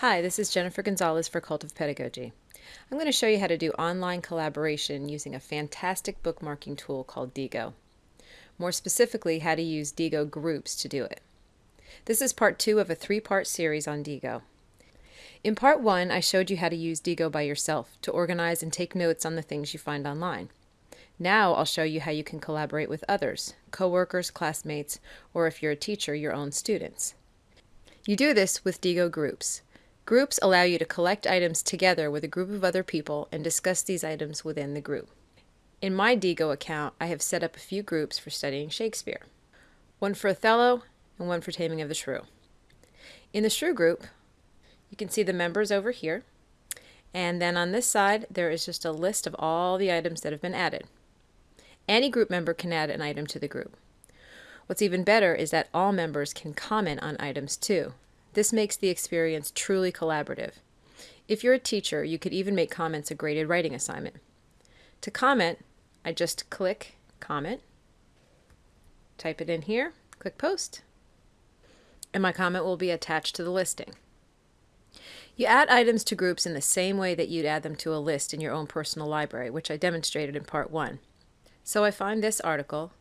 Hi, this is Jennifer Gonzalez for Cult of Pedagogy. I'm going to show you how to do online collaboration using a fantastic bookmarking tool called Diigo. More specifically, how to use Diigo groups to do it. This is part two of a three-part series on Diigo. In part one, I showed you how to use Diigo by yourself to organize and take notes on the things you find online. Now I'll show you how you can collaborate with others, coworkers, classmates, or if you're a teacher, your own students. You do this with Diigo groups. Groups allow you to collect items together with a group of other people and discuss these items within the group. In my Diigo account, I have set up a few groups for studying Shakespeare. One for Othello and one for Taming of the Shrew. In the Shrew group, you can see the members over here. And then on this side, there is just a list of all the items that have been added. Any group member can add an item to the group. What's even better is that all members can comment on items too. This makes the experience truly collaborative. If you're a teacher, you could even make comments a graded writing assignment. To comment, I just click Comment, type it in here, click Post, and my comment will be attached to the listing. You add items to groups in the same way that you'd add them to a list in your own personal library, which I demonstrated in part one. So I find this article,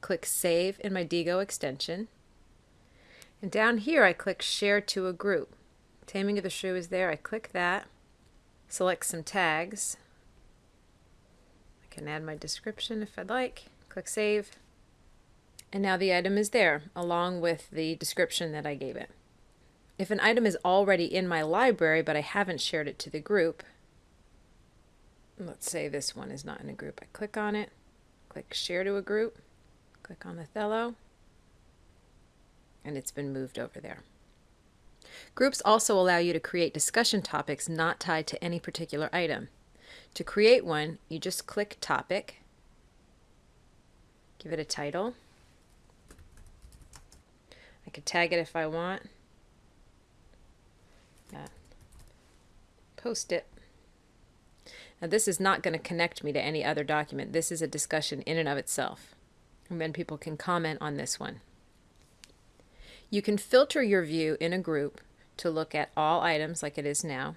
click Save in my Diigo extension, and down here I click Share to a Group. Taming of the Shrew is there. I click that, select some tags. I can add my description if I'd like. Click Save. And now the item is there, along with the description that I gave it. If an item is already in my library, but I haven't shared it to the group, let's say this one is not in a group. I click on it, click Share to a Group, click on Othello, and it's been moved over there. Groups also allow you to create discussion topics not tied to any particular item. To create one, you just click Topic, give it a title. I could tag it if I want. Post it. Now this is not going to connect me to any other document. This is a discussion in and of itself. And then people can comment on this one. You can filter your view in a group to look at all items like it is now,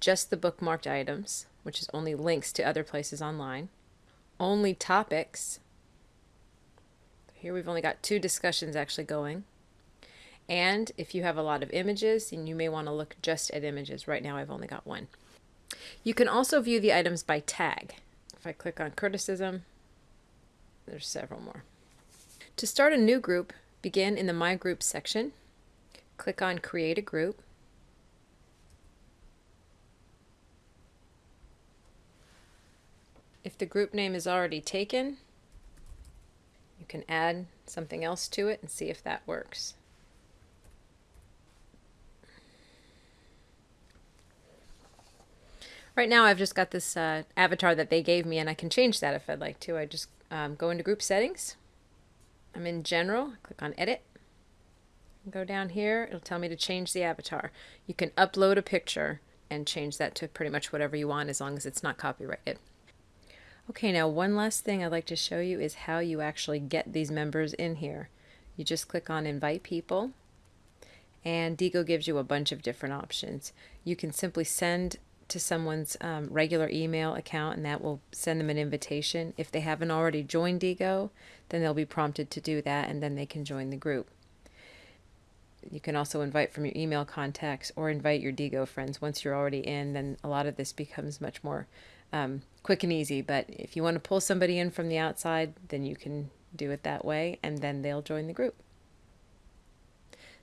just the bookmarked items, which is only links to other places online, only topics. Here we've only got two discussions actually going. And if you have a lot of images, then you may want to look just at images. Right now I've only got one. You can also view the items by tag. If I click on criticism, there's several more. To start a new group, Begin in the My Groups section. Click on Create a Group. If the group name is already taken, you can add something else to it and see if that works. Right now I've just got this uh, avatar that they gave me and I can change that if I'd like to. I just um, go into group settings I'm in general, click on edit. Go down here, it'll tell me to change the avatar. You can upload a picture and change that to pretty much whatever you want as long as it's not copyrighted. Okay, now one last thing I'd like to show you is how you actually get these members in here. You just click on invite people and Diigo gives you a bunch of different options. You can simply send to someone's um, regular email account and that will send them an invitation. If they haven't already joined Diigo, then they'll be prompted to do that and then they can join the group. You can also invite from your email contacts or invite your Diigo friends. Once you're already in, then a lot of this becomes much more um, quick and easy. But if you want to pull somebody in from the outside, then you can do it that way and then they'll join the group.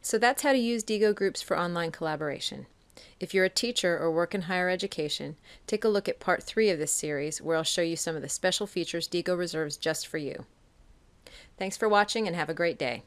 So that's how to use Diigo groups for online collaboration. If you're a teacher or work in higher education, take a look at part three of this series where I'll show you some of the special features Diigo reserves just for you. Thanks for watching and have a great day.